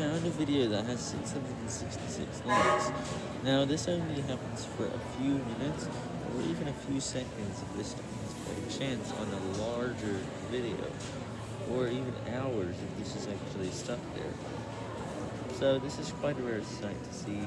found a video that has 666 likes. Now, this only happens for a few minutes, or even a few seconds if this happens by chance on a larger video, or even hours if this is actually stuck there. So this is quite a rare sight to see.